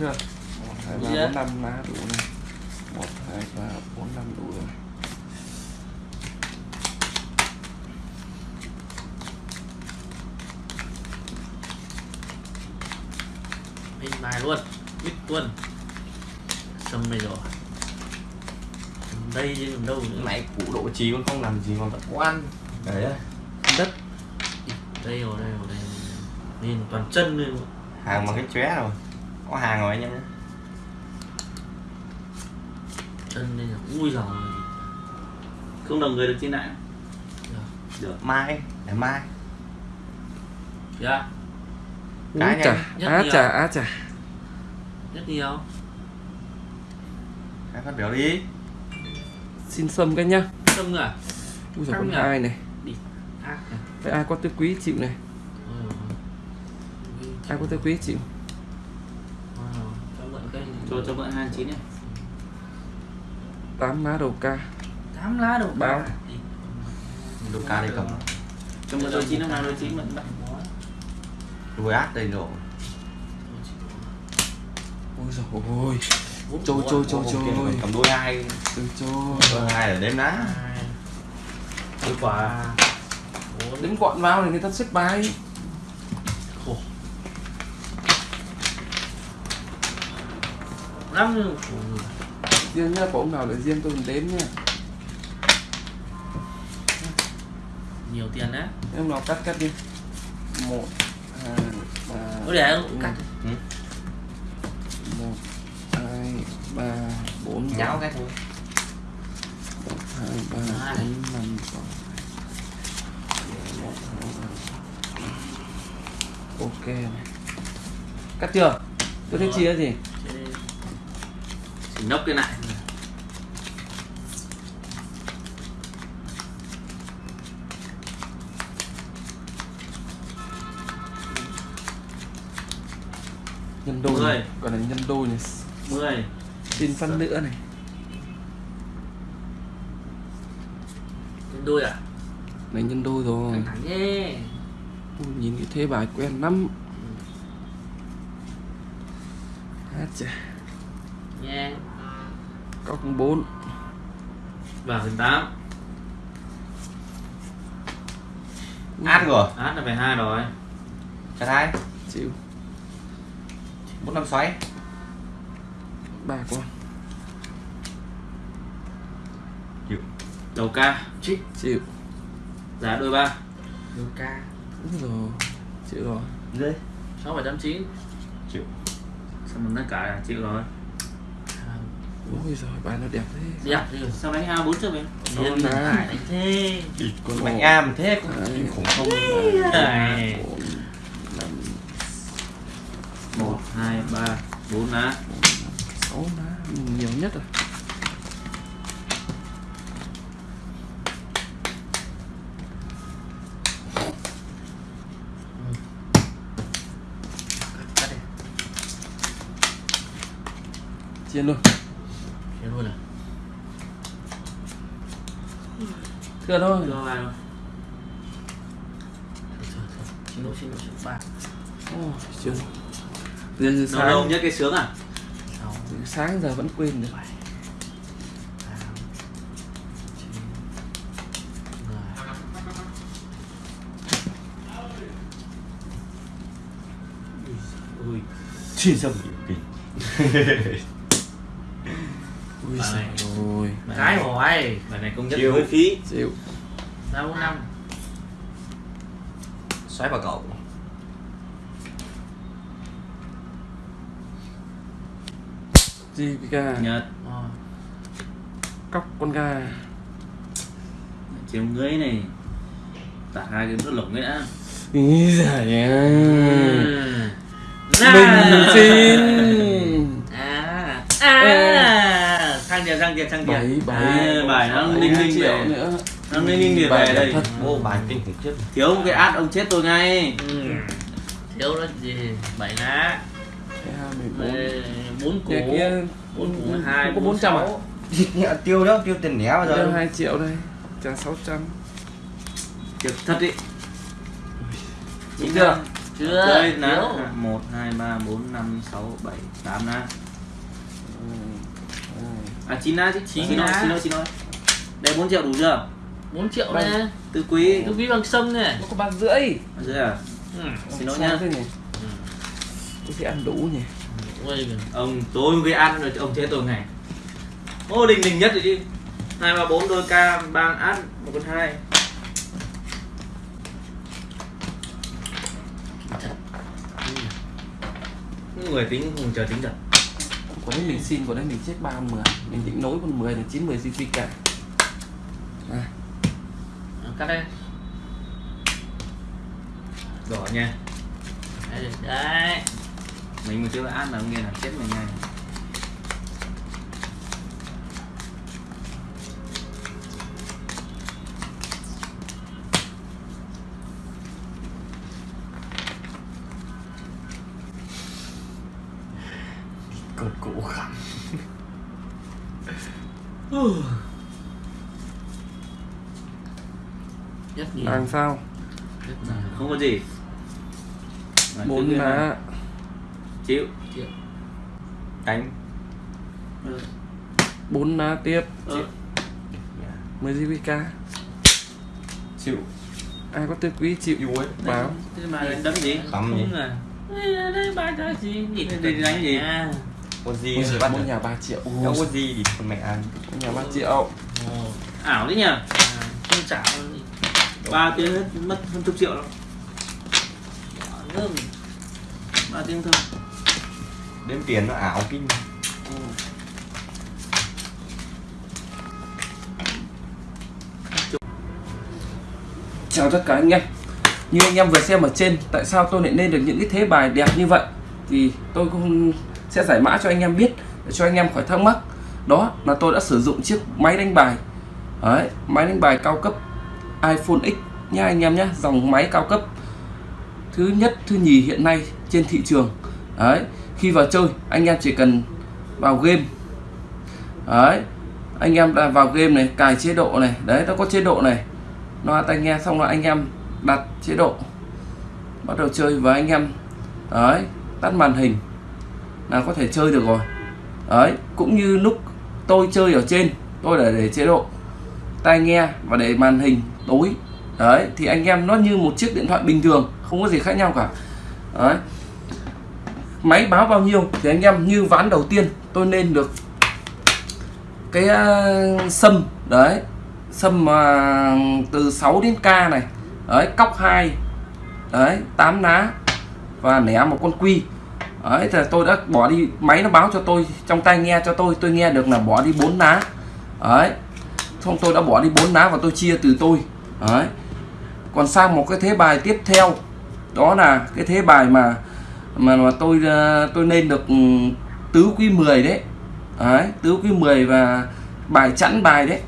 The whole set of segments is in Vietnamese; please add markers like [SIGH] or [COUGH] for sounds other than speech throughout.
chưa một hai ba Dạ. bốn năm lá đủ này. Một hai ba bốn năm đủ rồi. Bên bài luôn Bích luôn Sâm này rồi đây chứ đâu nữa. Nãy củ độ trí còn không làm gì còn vẫn quan đấy đất. Đây rồi đây rồi đây nhìn toàn chân lên hàng bằng cái chóe rồi có hàng rồi anh em nhé. Chân đây là ui giời. Không đồng người được trên lại được. Mai để mai. Dạ. Cái chà á chà á chà. Rất nhiều. Hãy phát biểu đi. Xin xâm cái nhá. Sâm à? Ui giời con nhỉ? hai này? Đi. Cái ai có tư quý chịu này? Ôi. ai có tư quý chịu Wow. cho mượn cái cho cho mượn hai chín này tám lá đầu ca. Tám lá đầu Báo. Đi. đồ ca đây cầm cho mượn đôi chín năm nào đôi chín mượn bạn đuôi át đây rồi. Ôi giời ôi. Trôi trôi trôi trôi. cầm đuôi hai. Từ trôi. Đuôi hai ở đếm lá đôi quả. Đến gọn vào thì người ta xếp bài Ôi, riêng nhá có ông nào để riêng tôi đếm nha nhiều tiền đấy. Em nào cắt cắt đi. Một hai ba có để cắt. Ừ. một hai ba bốn. Nháo cái thôi. Một hai ba Hai. bốn năm sáu. Một hai ba ok. Này cắt chưa? Tôi thấy Rồi. chia gì nốc cái lại. Nhân đôi Mười. này. còn là nhân đôi này. Mười. Xin phân nữa này. Nhân đôi à? Này nhân đôi rồi. Thẳng nhé. Ui, nhìn cái thế bài quen lắm. Hát chà nha cọc bốn. Vào phần tám. Át rồi. Át là phải hai rồi. Chặt hai. Chịu. Bốn năm xoáy. Ba con đầu ca. Chích chịu. Giá đôi ba. Đầu ca. Đúng rồi. Chịu rồi. Dưới. Sáu bảy trăm chín. Chịu. Sao mình tất cả là chịu rồi ôi giời bài nó đẹp thế. Đẹp thì sao đánh a bốn chưa vậy? Không Điên đánh. phải đánh thế. Con mạnh a mà thế cũng kinh khủng không Này. bốn năm một hai ba bốn lá sáu lá nhiều nhất rồi. Đi. Chia luôn thế luôn à thưa thôi. Đưa vào rồi xin lỗi xin lỗi xin lỗi. Ba. Ôi, chưa giờ, giờ đầu đầu sáng nhất cái sướng à? Sáng giờ vẫn quên được. Chín mười. Ui xin dâm kinh [LAUGHS] ui Bài giời này. Cái rồi bài này công nhất Chiêu. phí. bốn năm. Xoáy vào cậu. Cái gà nhật. Ờ, cóc con gà chiều dưới này. Tả hai cái nước lủng ấy đã. Ý giời Ừ. mình xin à. À sang tiền sang tiền sang tiền bảy bảy. À, bài nó ninh ninh triệu về nữa. nó ninh ninh về đây. thật. ô bài kinh khủng chết. Thiếu một cái át ông chết tôi ngay. Thiếu nó gì? Bảy lá. Bốn. Bốn củ. bốn củ hai có bốn trăm à? nhẹ [LAUGHS] tiêu đó tiêu tiền néo bao giờ. Hai triệu đây. Trả sáu trăm. Thiệt thật đi Đúng chưa? chưa. Chơi ná thiếu. một hai ba bốn năm sáu bảy tám ná à chín ná chứ Chín chín ná. thôi chín thôi chín. Thôi đây 4 triệu đủ chưa? 4 triệu Vâng. nè. Tư quý. Cứ ví bằng sông này nó có ba rưỡi. Ở dưới à? Ừ. xin lỗi nhá. thế tôi sẽ ăn đủ nhỉ. Ôi ông tối gây ăn rồi ông chế tôi ngày ô đình đình nhất rồi chứ. Hai ba bốn đôi ca ba át một con hai. Người tính không chờ tính thật có đấy mình xin có đấy mình chết ba mười. Mình định nối con mười là chín mười GP cả. À, cắt đây. Đỏ nha. Đây, đấy. Mình mà chưa át là ông nghe là chết mình ngay cột cổ khẳng [LAUGHS] rất nhiều làm sao? Nhiều không có gì. Bốn lá chịu. Chịu. đánh. Ừ. bốn lá tiếp. Ừ. mười GP chịu. Ai có tư quý chịu. Yêu ấy. Báo. Thế mà đánh đấm gì? Đấm gì? Đúng là đây ba cái gì? Nhìn đánh gì? à. Có gì Ôi giời, bắt mỗi nhà 3 triệu. Ôi, không có gì thì con mẹ ăn. Mỗi nhà 3 triệu. Ồ, ảo đấy nhỉ? À, không chảo ba tiếng hết mất hơn chục triệu đâu. Ngơm ba tiếng thôi. Đếm tiền nó ảo kinh. Chào tất cả anh em. Như anh em vừa xem ở trên Tại sao tôi lại lên được những cái thế bài đẹp như vậy? Thì tôi cũng sẽ giải mã cho anh em biết Để cho anh em khỏi thắc mắc. Đó là tôi đã sử dụng chiếc máy đánh bài. Đấy, Máy đánh bài cao cấp iPhone X nha anh em nhé Dòng máy cao cấp Thứ nhất, thứ nhì hiện nay trên thị trường. Đấy Khi vào chơi anh em chỉ cần vào game. Đấy Anh em đã vào game này Cài chế độ này. Đấy nó có chế độ này. Loa tai nghe xong là anh em đặt chế độ. Bắt đầu chơi với anh em. Đấy tắt màn hình là có thể chơi được rồi. Đấy cũng như lúc tôi chơi ở trên tôi để để chế độ tai nghe và để màn hình tối. Đấy thì anh em nó như một chiếc điện thoại bình thường không có gì khác nhau cả. Đấy. Máy báo bao nhiêu thì anh em như ván đầu tiên tôi nên được cái uh, sâm. Đấy sâm mà từ 6 đến k này. Đấy cóc 2 đấy 8 lá và nẻ một con quy đấy thì tôi đã bỏ đi, máy nó báo cho tôi, trong tai nghe cho tôi tôi nghe được là bỏ đi bốn lá đấy, xong tôi đã bỏ đi bốn lá và tôi chia từ tôi. Đấy, còn sang một cái thế bài tiếp theo, đó là cái thế bài mà mà mà tôi ờ, tôi nên được ừ, tứ quý 10 đấy. Đấy, tứ quý 10 và bài chẵn bài đấy,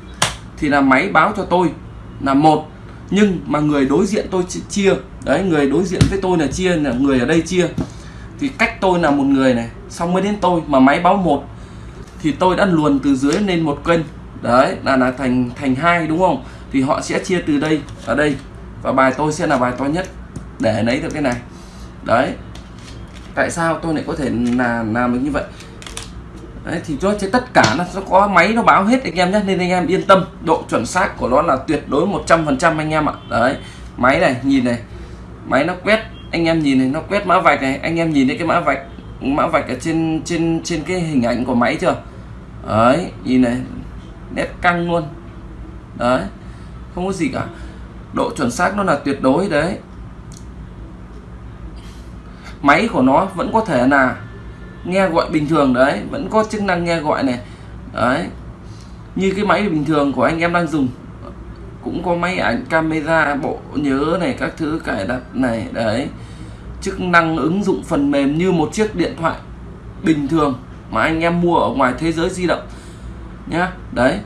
thì là máy báo cho tôi là một. Nhưng mà người đối diện tôi chia, đấy, người đối diện với tôi là chia là người ở đây chia thì cách tôi là một người này xong mới đến tôi mà máy báo một thì tôi đã luồn từ dưới lên một kênh. Đấy là là thành thành hai đúng không? Thì họ sẽ chia từ đây ở đây và bài tôi sẽ là bài to nhất để lấy được cái này. Đấy. Tại sao tôi lại có thể là làm được như vậy? Đấy, thì cho chứ tất cả nó có máy nó báo hết anh em nhé nên anh em yên tâm độ chuẩn xác của nó là tuyệt đối 100% anh em ạ. Đấy máy này nhìn này máy nó quét anh em nhìn này nó quét mã vạch này, anh em nhìn thấy cái mã vạch mã vạch ở trên trên trên cái hình ảnh của máy chưa? Đấy, nhìn này, nét căng luôn. Đấy, không có gì cả. Độ chuẩn xác nó là tuyệt đối đấy. Máy của nó vẫn có thể là nghe gọi bình thường đấy, vẫn có chức năng nghe gọi này. Đấy, như cái máy bình thường của anh em đang dùng cũng có máy ảnh, camera, bộ nhớ này, các thứ cài đặt này, đấy. Chức năng ứng dụng phần mềm như một chiếc điện thoại bình thường mà anh em mua ở ngoài thế giới di động nhá. Đấy,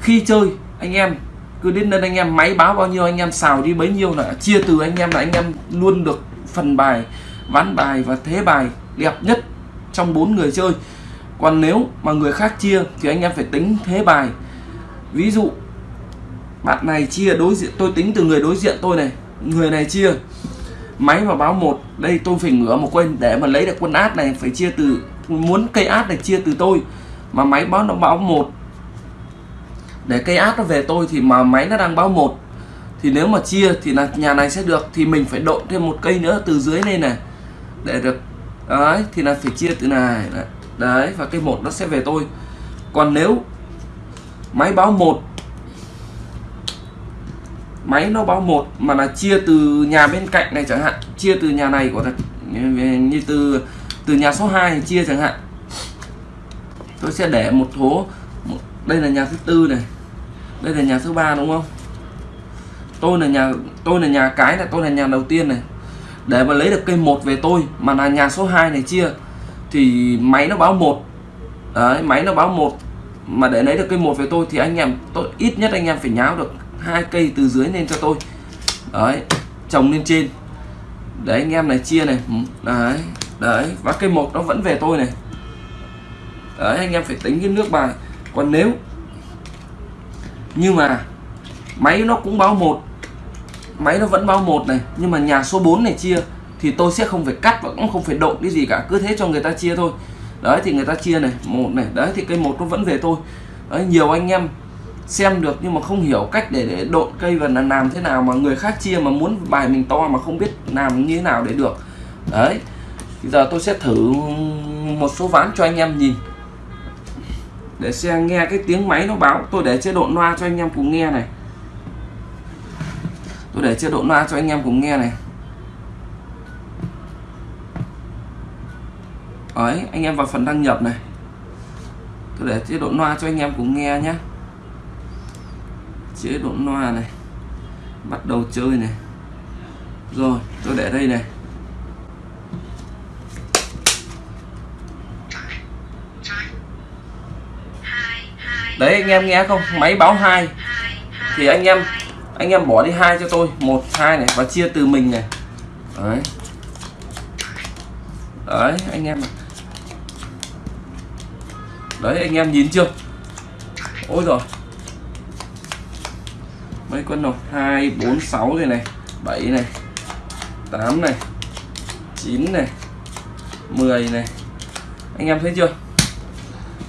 khi chơi, anh em cứ đến đây anh em máy báo bao nhiêu, anh em xào đi bấy nhiêu là chia từ anh em là anh em luôn được phần bài, ván bài và thế bài đẹp nhất trong bốn người chơi. Còn nếu mà người khác chia thì anh em phải tính thế bài. Ví dụ bạn này chia đối diện tôi tính từ người đối diện tôi này. Người này chia máy mà báo một. Đây tôi phải ngửa một quên. Để mà lấy được quân át này phải chia từ muốn cây át này chia từ tôi. Mà máy báo nó báo một. Để cây át nó về tôi thì mà máy nó đang báo một. Thì nếu mà chia thì là nhà này sẽ được. Thì mình phải độn thêm một cây nữa từ dưới lên này. Để được đấy thì là phải chia từ này. Đấy, đấy và cây một nó sẽ về tôi. Còn nếu máy báo một máy nó báo một mà là chia từ nhà bên cạnh này chẳng hạn. Chia từ nhà này của thật như từ từ nhà số 2 chia chẳng hạn. Tôi sẽ để một số một, đây là nhà thứ tư này. Đây là nhà thứ ba đúng không? Tôi là nhà tôi là nhà cái là tôi là nhà đầu tiên này. Để mà lấy được cây một về tôi mà là nhà số 2 này chia thì máy nó báo một. Đấy máy nó báo một. Mà để lấy được cây một về tôi thì anh em tôi ít nhất anh em phải nháo được hai cây từ dưới lên cho tôi. Đấy trồng lên trên. Để anh em này, chia này. Ừ, đấy đấy, và cây một nó vẫn về tôi này. Đấy, anh em phải tính cái nước bài. Còn nếu nhưng mà máy nó cũng báo một, máy nó vẫn báo một này, nhưng mà nhà số 4 này chia, thì tôi sẽ không phải cắt và cũng không phải độ cái gì cả, cứ thế cho người ta chia thôi. Đấy, thì người ta chia này, một này. Đấy, thì cây một nó vẫn về tôi. Đấy, nhiều anh em xem được nhưng mà không hiểu cách để, để độn cây và là làm thế nào mà người khác chia mà muốn bài mình to mà không biết làm như thế nào để được. Đấy bây giờ tôi sẽ thử một số ván cho anh em nhìn. Để xem nghe cái tiếng máy nó báo. Tôi để chế độ loa cho anh em cùng nghe này. Tôi để chế độ loa cho anh em cùng nghe này. Ấy anh em vào phần đăng nhập này. Tôi để chế độ loa cho anh em cùng nghe nhé chế độ loa này, bắt đầu chơi này. Rồi, tôi để đây này. Đấy, anh em nghe không? Máy báo hai. Thì anh em anh em bỏ đi hai cho tôi. Một, hai này, và chia từ mình này. Đấy. Đấy, anh em đấy, anh em nhìn chưa? Ôi rồi mấy con rồi hai, bốn, sáu này này. Bảy này. Tám này. Chín này. 10 này. Anh em thấy chưa?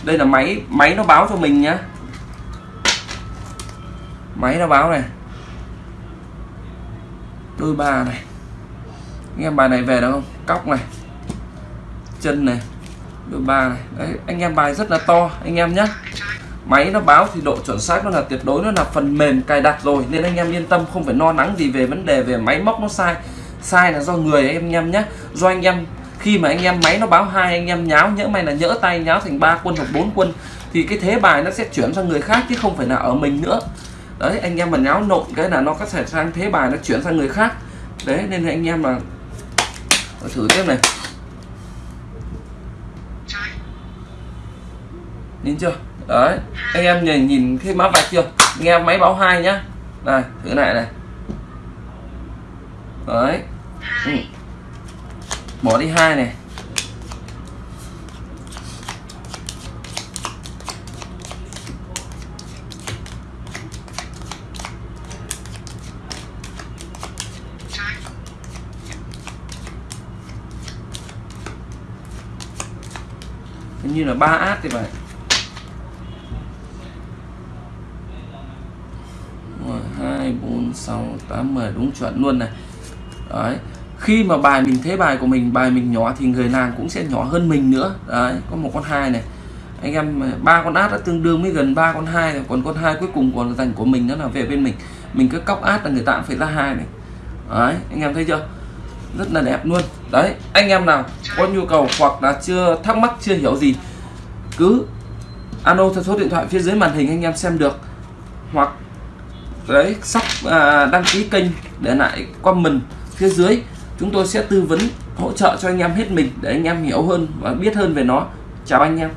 Đây là máy máy nó báo cho mình nhá. Máy nó báo này. Đôi ba này. Anh em bài này về được không? Cóc này. Chân này. Đôi ba này. Đấy, anh em bài rất là to, anh em nhé máy nó báo thì độ chuẩn xác nó là tuyệt đối, nó là phần mềm cài đặt rồi. Nên anh em yên tâm, không phải lo lắng gì về vấn đề về máy móc nó sai. Sai là do người anh em nhé do anh em, khi mà anh em máy nó báo hai, anh em nháo, nhỡ may là nhỡ tay nháo thành ba quân hoặc bốn quân, thì cái thế bài nó sẽ chuyển sang người khác chứ không phải là ở mình nữa. Đấy, anh em mà nháo nộn cái là nó có thể sang thế bài nó chuyển sang người khác. Đấy, nên anh em mà thử tiếp này. Nhìn chưa? Đấy, anh em nhìn nhìn cái mã vạch chưa? Nghe máy báo hai nhá. Này, thử lại này. Đấy. Ừ. bỏ đi hai này. Như là ba át thì phải. 6 8 10 đúng chuẩn luôn này. Đấy, khi mà bài mình, thế bài của mình, bài mình nhỏ thì người làm cũng sẽ nhỏ hơn mình nữa. Đấy, có một con hai này. Anh em, ba con át đã tương đương với gần ba con hai rồi, còn con hai cuối cùng còn dành của mình đó là về bên mình. Mình cứ cóc át là người ta cũng phải ra hai này. Đấy, anh em thấy chưa? Rất là đẹp luôn. Đấy, anh em nào có nhu cầu hoặc là chưa, thắc mắc, chưa hiểu gì, cứ alo theo số điện thoại phía dưới màn hình anh em xem được. Hoặc đấy sắp à, đăng ký kênh để lại comment phía dưới. Chúng tôi sẽ tư vấn hỗ trợ cho anh em hết mình để anh em hiểu hơn và biết hơn về nó. Chào anh em.